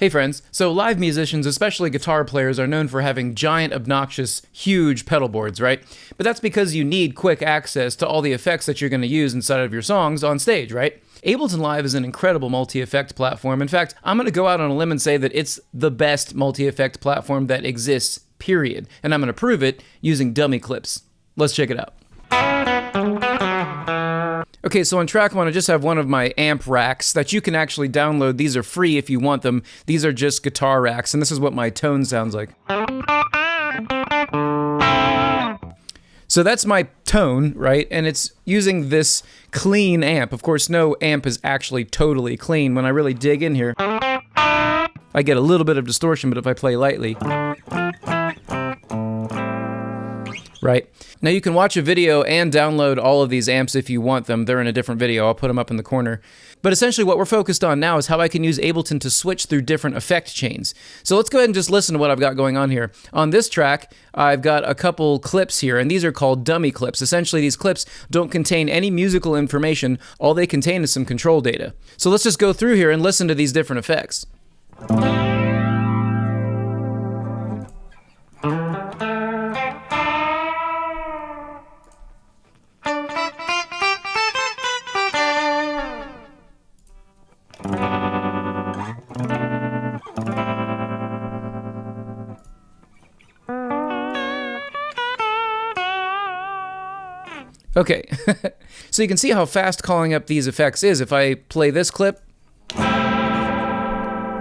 Hey friends, so live musicians, especially guitar players, are known for having giant, obnoxious, huge pedal boards, right? But that's because you need quick access to all the effects that you're going to use inside of your songs on stage, right? Ableton Live is an incredible multi-effect platform. In fact, I'm going to go out on a limb and say that it's the best multi-effect platform that exists, period. And I'm going to prove it using dummy clips. Let's check it out. Okay, so on track one, I just have one of my amp racks that you can actually download. These are free if you want them. These are just guitar racks, and this is what my tone sounds like. So that's my tone, right? And it's using this clean amp. Of course, no amp is actually totally clean. When I really dig in here, I get a little bit of distortion, but if I play lightly, right? Now you can watch a video and download all of these amps if you want them. They're in a different video. I'll put them up in the corner. But essentially what we're focused on now is how I can use Ableton to switch through different effect chains. So let's go ahead and just listen to what I've got going on here. On this track, I've got a couple clips here, and these are called dummy clips. Essentially, these clips don't contain any musical information. All they contain is some control data. So let's just go through here and listen to these different effects. so you can see how fast calling up these effects is. If I play this clip,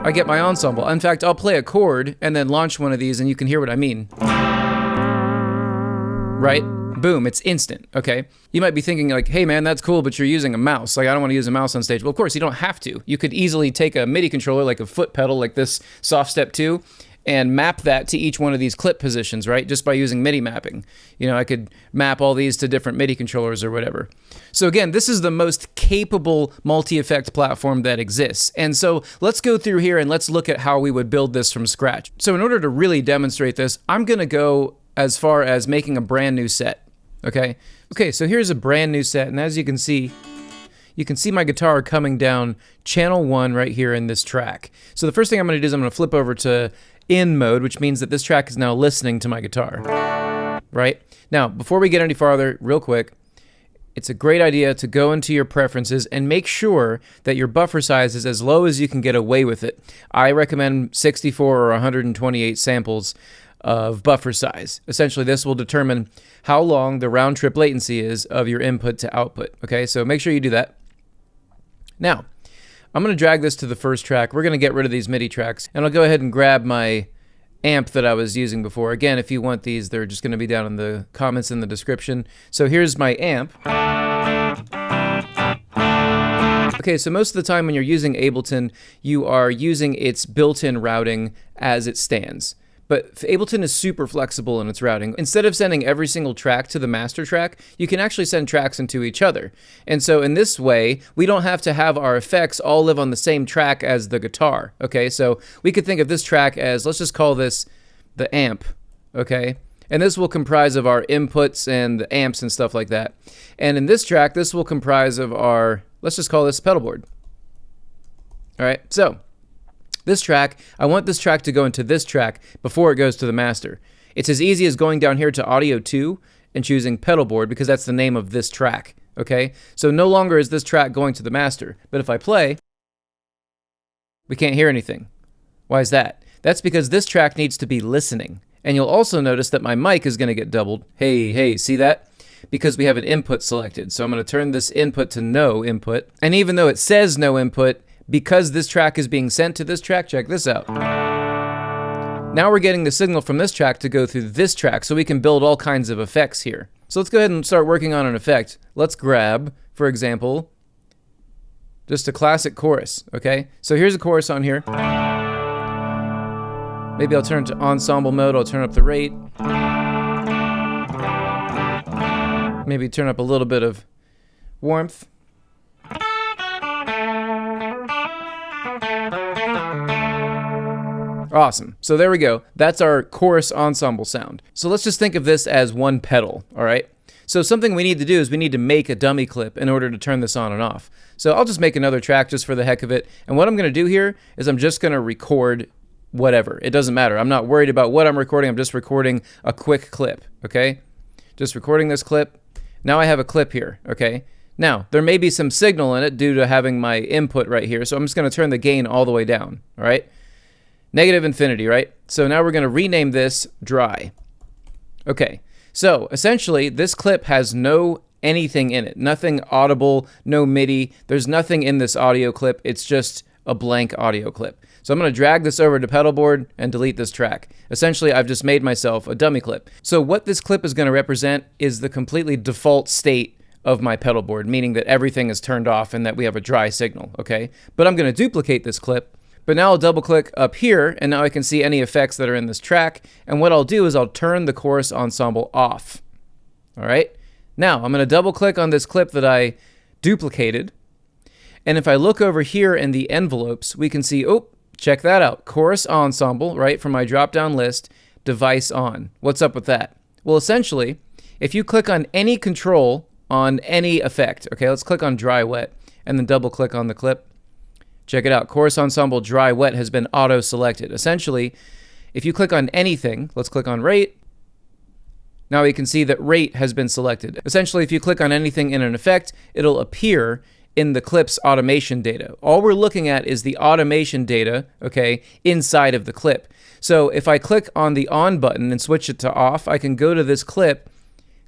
I get my ensemble. In fact, I'll play a chord and then launch one of these and you can hear what I mean. Right? Boom, it's instant, okay? You might be thinking like, hey man, that's cool, but you're using a mouse. Like, I don't want to use a mouse on stage. Well, of course, you don't have to. You could easily take a MIDI controller, like a foot pedal, like this Soft Step 2, and map that to each one of these clip positions, right? Just by using MIDI mapping. You know, I could map all these to different MIDI controllers or whatever. So again, this is the most capable multi-effect platform that exists. And so let's go through here and let's look at how we would build this from scratch. So in order to really demonstrate this, I'm gonna go as far as making a brand new set, okay? Okay, so here's a brand new set, and as you can see, you can see my guitar coming down channel one right here in this track. So the first thing I'm gonna do is I'm gonna flip over to in mode, which means that this track is now listening to my guitar. Right? Now, before we get any farther, real quick, it's a great idea to go into your preferences and make sure that your buffer size is as low as you can get away with it. I recommend 64 or 128 samples of buffer size. Essentially, this will determine how long the round trip latency is of your input to output. Okay, so make sure you do that. Now, I'm going to drag this to the first track. We're going to get rid of these MIDI tracks, and I'll go ahead and grab my amp that I was using before. Again, if you want these, they're just going to be down in the comments in the description. So here's my amp. Okay, so most of the time when you're using Ableton, you are using its built-in routing as it stands. But Ableton is super flexible in its routing. Instead of sending every single track to the master track, you can actually send tracks into each other. And so in this way, we don't have to have our effects all live on the same track as the guitar. Okay, so we could think of this track as, let's just call this the amp. Okay, and this will comprise of our inputs and the amps and stuff like that. And in this track, this will comprise of our, let's just call this pedal board. All right, so this track, I want this track to go into this track before it goes to the master. It's as easy as going down here to Audio 2 and choosing Pedal Board because that's the name of this track, okay? So no longer is this track going to the master, but if I play, we can't hear anything. Why is that? That's because this track needs to be listening. And you'll also notice that my mic is going to get doubled. Hey, hey, see that? Because we have an input selected. So I'm going to turn this input to no input. And even though it says no input, because this track is being sent to this track, check this out. Now we're getting the signal from this track to go through this track, so we can build all kinds of effects here. So let's go ahead and start working on an effect. Let's grab, for example, just a classic chorus, okay? So here's a chorus on here. Maybe I'll turn to ensemble mode, I'll turn up the rate. Maybe turn up a little bit of warmth. Awesome. So there we go. That's our chorus ensemble sound. So let's just think of this as one pedal, all right? So something we need to do is we need to make a dummy clip in order to turn this on and off. So I'll just make another track just for the heck of it. And what I'm going to do here is I'm just going to record whatever. It doesn't matter. I'm not worried about what I'm recording. I'm just recording a quick clip, okay? Just recording this clip. Now I have a clip here, okay? Now, there may be some signal in it due to having my input right here, so I'm just going to turn the gain all the way down, all right? Negative infinity, right? So now we're going to rename this dry. Okay, so essentially this clip has no anything in it. Nothing audible, no MIDI. There's nothing in this audio clip. It's just a blank audio clip. So I'm going to drag this over to pedalboard and delete this track. Essentially, I've just made myself a dummy clip. So what this clip is going to represent is the completely default state of my pedalboard, meaning that everything is turned off and that we have a dry signal, okay? But I'm going to duplicate this clip but now I'll double click up here and now I can see any effects that are in this track. And what I'll do is I'll turn the chorus ensemble off. All right. Now I'm going to double click on this clip that I duplicated. And if I look over here in the envelopes, we can see, oh, check that out. Chorus ensemble, right, from my drop down list, device on. What's up with that? Well, essentially, if you click on any control on any effect, okay, let's click on dry wet and then double click on the clip. Check it out. Chorus Ensemble Dry Wet has been auto-selected. Essentially, if you click on anything, let's click on rate. Now we can see that rate has been selected. Essentially, if you click on anything in an effect, it'll appear in the clip's automation data. All we're looking at is the automation data, okay, inside of the clip. So if I click on the on button and switch it to off, I can go to this clip,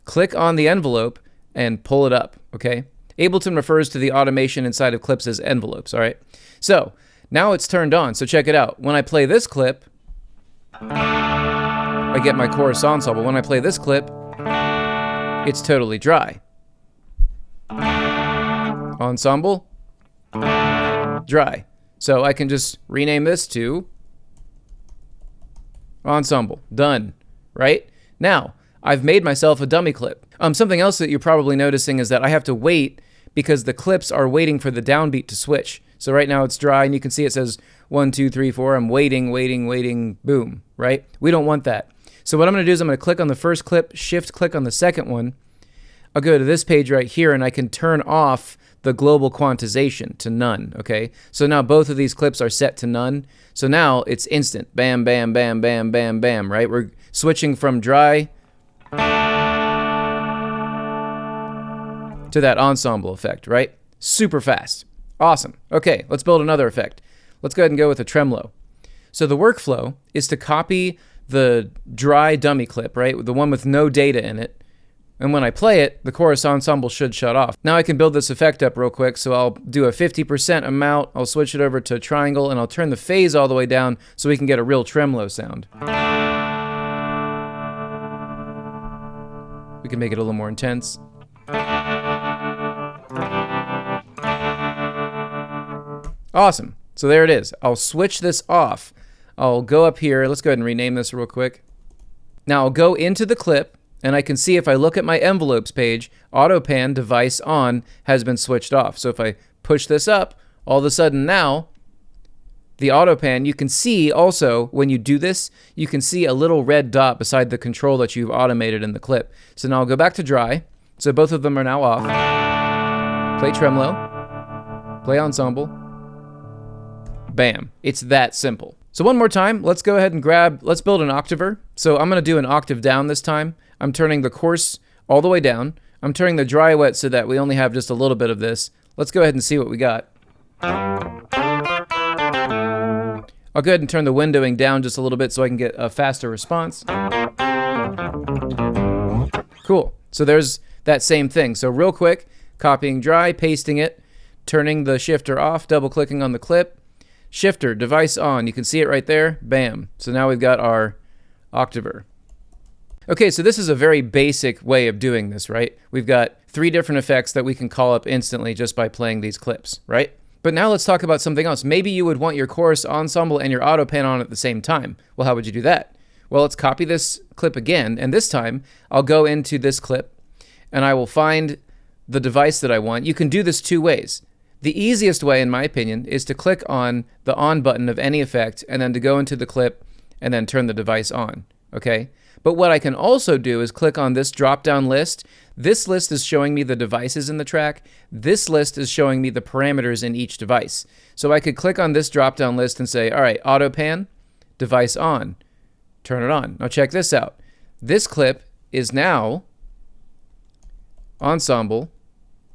click on the envelope, and pull it up, okay? Ableton refers to the automation inside of clips as envelopes, all right? So now it's turned on, so check it out. When I play this clip, I get my chorus ensemble. When I play this clip, it's totally dry. Ensemble, dry. So I can just rename this to ensemble. Done, right? Now, I've made myself a dummy clip. Um, something else that you're probably noticing is that I have to wait because the clips are waiting for the downbeat to switch. So right now it's dry and you can see it says one, two, three, four. I'm waiting, waiting, waiting, boom, right? We don't want that. So what I'm to do is I'm to click on the first clip, shift click on the second one. I'll go to this page right here and I can turn off the global quantization to none, okay? So now both of these clips are set to none. So now it's instant. Bam, bam, bam, bam, bam, bam, right? We're switching from dry to that ensemble effect, right? Super fast. Awesome. Okay, let's build another effect. Let's go ahead and go with a tremolo. So the workflow is to copy the dry dummy clip, right? The one with no data in it. And when I play it, the chorus ensemble should shut off. Now I can build this effect up real quick. So I'll do a 50% amount. I'll switch it over to triangle and I'll turn the phase all the way down so we can get a real tremolo sound. We can make it a little more intense. Awesome. So there it is. I'll switch this off. I'll go up here. Let's go ahead and rename this real quick. Now I'll go into the clip and I can see if I look at my envelopes page, AutoPan device on has been switched off. So if I push this up, all of a sudden now, the AutoPan, you can see also when you do this, you can see a little red dot beside the control that you've automated in the clip. So now I'll go back to dry. So both of them are now off. Play tremolo, play ensemble, Bam. It's that simple. So one more time, let's go ahead and grab, let's build an octaver. So I'm gonna do an octave down this time. I'm turning the coarse all the way down. I'm turning the dry wet so that we only have just a little bit of this. Let's go ahead and see what we got. I'll go ahead and turn the windowing down just a little bit so I can get a faster response. Cool. So there's that same thing. So real quick, copying dry, pasting it, turning the shifter off, double clicking on the clip, Shifter, device on. You can see it right there. Bam. So now we've got our octaver. Okay, so this is a very basic way of doing this, right? We've got three different effects that we can call up instantly just by playing these clips, right? But now let's talk about something else. Maybe you would want your chorus ensemble and your auto pan on at the same time. Well, how would you do that? Well, let's copy this clip again, and this time I'll go into this clip and I will find the device that I want. You can do this two ways. The easiest way, in my opinion, is to click on the on button of any effect and then to go into the clip and then turn the device on. okay? But what I can also do is click on this drop down list. This list is showing me the devices in the track. This list is showing me the parameters in each device. So I could click on this drop down list and say, all right, auto pan, device on, turn it on. Now check this out. This clip is now ensemble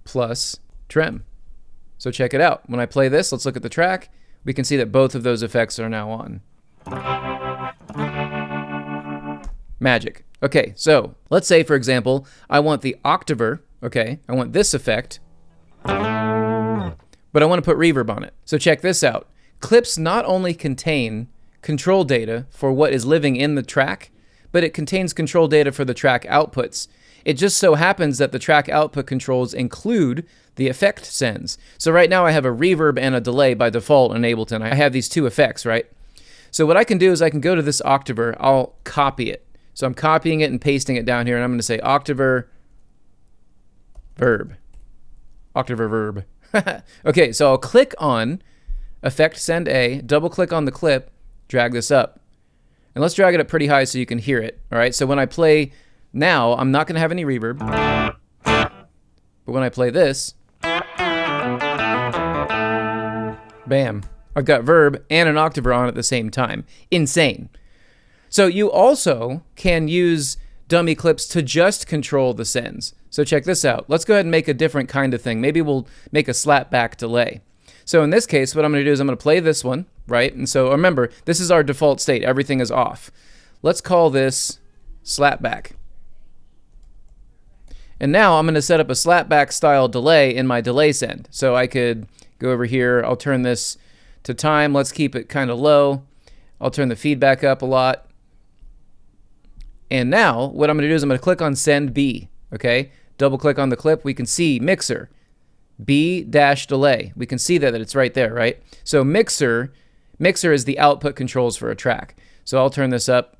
plus trem. So check it out. When I play this, let's look at the track. We can see that both of those effects are now on. Magic. Okay, so let's say, for example, I want the octaver, okay, I want this effect, but I want to put reverb on it. So check this out. Clips not only contain control data for what is living in the track, but it contains control data for the track outputs. It just so happens that the track output controls include the effect sends. So right now I have a reverb and a delay by default in Ableton. I have these two effects, right? So what I can do is I can go to this octaver, I'll copy it. So I'm copying it and pasting it down here, and I'm going to say octaver verb. Octaver verb. okay, so I'll click on effect send A, double click on the clip, drag this up. And let's drag it up pretty high so you can hear it. All right, so when I play now, I'm not going to have any reverb. But when I play this, bam, I've got verb and an octaver on at the same time. Insane. So you also can use dummy clips to just control the sends. So check this out. Let's go ahead and make a different kind of thing. Maybe we'll make a slapback delay. So in this case, what I'm going to do is I'm going to play this one, right? And so remember, this is our default state. Everything is off. Let's call this slapback. And now I'm going to set up a slapback style delay in my delay send. So I could go over here. I'll turn this to time. Let's keep it kind of low. I'll turn the feedback up a lot. And now what I'm going to do is I'm going to click on send B. Okay, double click on the clip. We can see mixer B dash delay. We can see that, that it's right there, right? So mixer, mixer is the output controls for a track. So I'll turn this up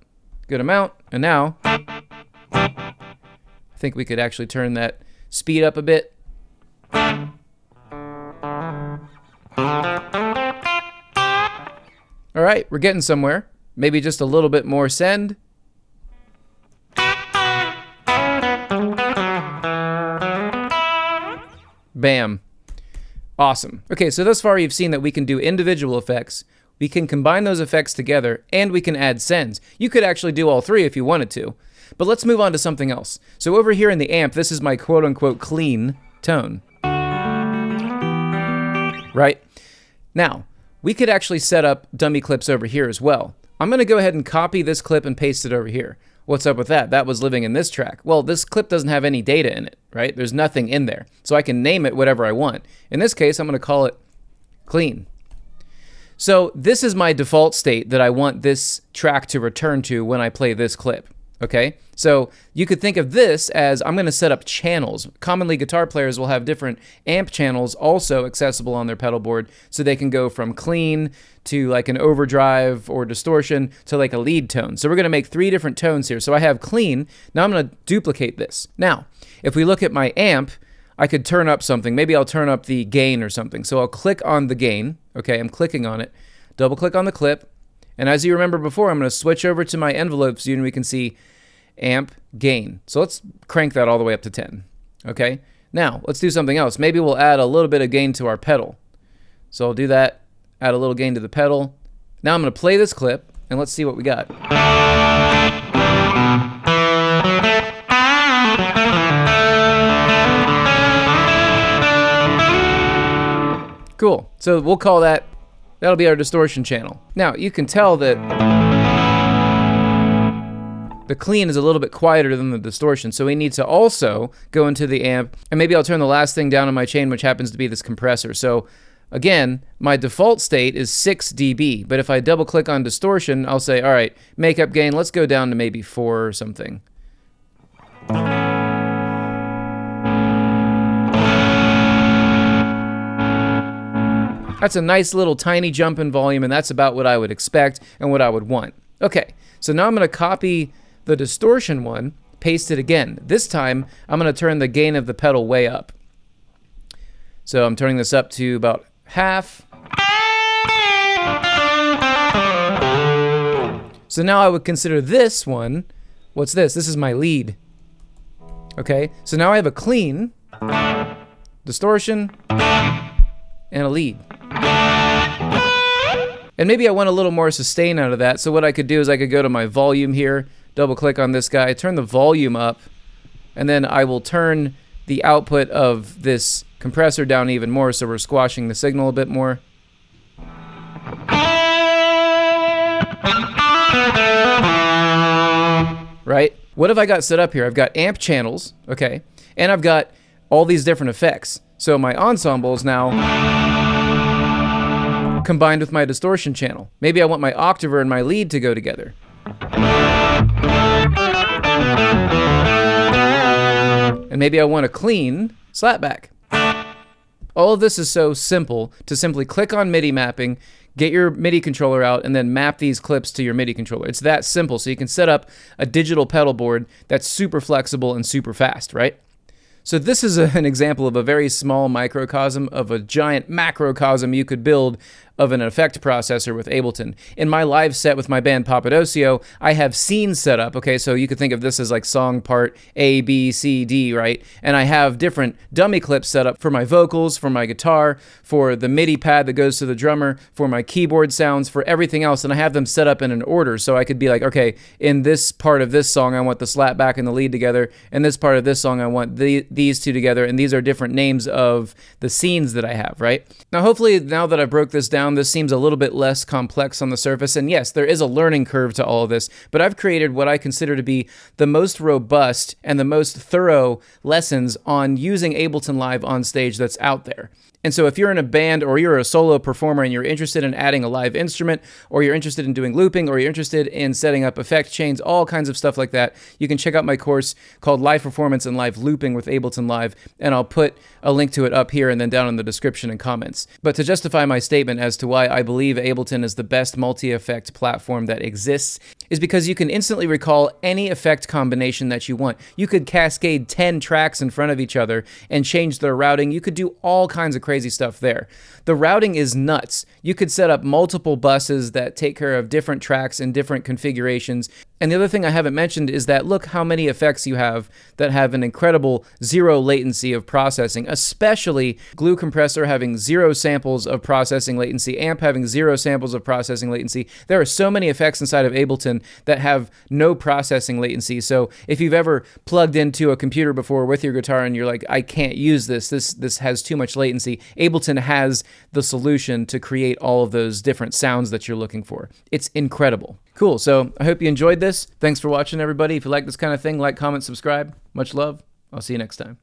good amount. And now I think we could actually turn that speed up a bit. All right, we're getting somewhere. Maybe just a little bit more send. Bam. Awesome. Okay, so thus far you've seen that we can do individual effects, we can combine those effects together, and we can add sends. You could actually do all three if you wanted to. But let's move on to something else. So over here in the amp, this is my quote-unquote clean tone. Right? Now, we could actually set up dummy clips over here as well. I'm going to go ahead and copy this clip and paste it over here. What's up with that? That was living in this track. Well, this clip doesn't have any data in it, right? There's nothing in there. So I can name it whatever I want. In this case, I'm going to call it clean. So this is my default state that I want this track to return to when I play this clip. Okay, so you could think of this as I'm going to set up channels. Commonly, guitar players will have different amp channels also accessible on their pedal board, so they can go from clean to like an overdrive or distortion to like a lead tone. So we're going to make three different tones here. So I have clean. Now I'm going to duplicate this. Now, if we look at my amp, I could turn up something. Maybe I'll turn up the gain or something. So I'll click on the gain. Okay, I'm clicking on it. Double click on the clip. And as you remember before, I'm going to switch over to my envelope and we can see amp gain. So let's crank that all the way up to 10. Okay, now let's do something else. Maybe we'll add a little bit of gain to our pedal. So I'll do that, add a little gain to the pedal. Now I'm going to play this clip and let's see what we got. Cool. So we'll call that That'll be our distortion channel. Now, you can tell that the clean is a little bit quieter than the distortion, so we need to also go into the amp, and maybe I'll turn the last thing down on my chain, which happens to be this compressor. So again, my default state is 6 dB, but if I double click on distortion, I'll say, all right, makeup gain, let's go down to maybe 4 or something. That's a nice little tiny jump in volume, and that's about what I would expect and what I would want. Okay, so now I'm going to copy the distortion one, paste it again. This time, I'm going to turn the gain of the pedal way up. So I'm turning this up to about half. So now I would consider this one, what's this? This is my lead. Okay, so now I have a clean, distortion, and a lead. And maybe I want a little more sustain out of that. So what I could do is I could go to my volume here, double click on this guy, turn the volume up, and then I will turn the output of this compressor down even more so we're squashing the signal a bit more. Right? What have I got set up here? I've got amp channels, okay, and I've got all these different effects. So my ensemble is now combined with my distortion channel. Maybe I want my octaver and my lead to go together. And maybe I want a clean slapback. All of this is so simple to simply click on MIDI mapping, get your MIDI controller out, and then map these clips to your MIDI controller. It's that simple. So you can set up a digital pedal board that's super flexible and super fast, right? So this is a, an example of a very small microcosm of a giant macrocosm you could build of an effect processor with Ableton. In my live set with my band Papadosio, I have scenes set up, okay, so you could think of this as like song part A, B, C, D, right? And I have different dummy clips set up for my vocals, for my guitar, for the MIDI pad that goes to the drummer, for my keyboard sounds, for everything else, and I have them set up in an order, so I could be like, okay, in this part of this song, I want the slap back and the lead together, in this part of this song, I want the, these two together, and these are different names of the scenes that I have, right? Now, hopefully, now that I broke this down, this seems a little bit less complex on the surface. And yes, there is a learning curve to all of this, but I've created what I consider to be the most robust and the most thorough lessons on using Ableton Live on stage that's out there. And so if you're in a band or you're a solo performer and you're interested in adding a live instrument or you're interested in doing looping or you're interested in setting up effect chains, all kinds of stuff like that, you can check out my course called Live Performance and Live Looping with Ableton Live, and I'll put a link to it up here and then down in the description and comments. But to justify my statement as to why I believe Ableton is the best multi-effect platform that exists is because you can instantly recall any effect combination that you want. You could cascade 10 tracks in front of each other and change their routing. You could do all kinds of crazy stuff there. The routing is nuts. You could set up multiple buses that take care of different tracks in different configurations. And the other thing I haven't mentioned is that look how many effects you have that have an incredible zero latency of processing, especially Glue Compressor having zero samples of processing latency, Amp having zero samples of processing latency. There are so many effects inside of Ableton that have no processing latency. So if you've ever plugged into a computer before with your guitar and you're like, I can't use this, this, this has too much latency, Ableton has the solution to create all of those different sounds that you're looking for. It's incredible. Cool. So I hope you enjoyed this. Thanks for watching, everybody. If you like this kind of thing, like, comment, subscribe. Much love. I'll see you next time.